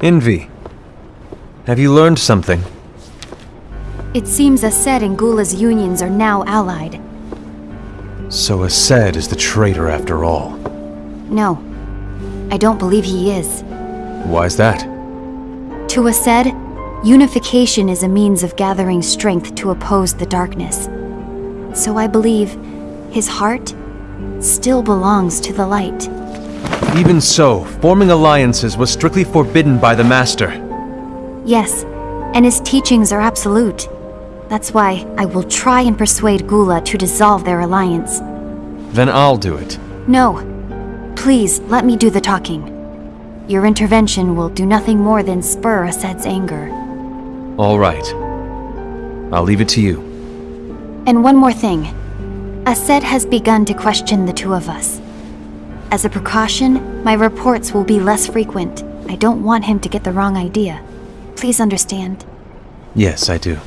Invi. Have you learned something? It seems Aced and Gula's unions are now allied. So Aced is the traitor after all. No, I don't believe he is. Why's that? To Aced, unification is a means of gathering strength to oppose the darkness. So I believe his heart still belongs to the light. Even so, forming alliances was strictly forbidden by the Master. Yes, and his teachings are absolute. That's why I will try and persuade Gula to dissolve their alliance. Then I'll do it. No. Please, let me do the talking. Your intervention will do nothing more than spur Aced's anger. All right. I'll leave it to you. And one more thing. Aced has begun to question the two of us. As a precaution, my reports will be less frequent. I don't want him to get the wrong idea. Please understand. Yes, I do.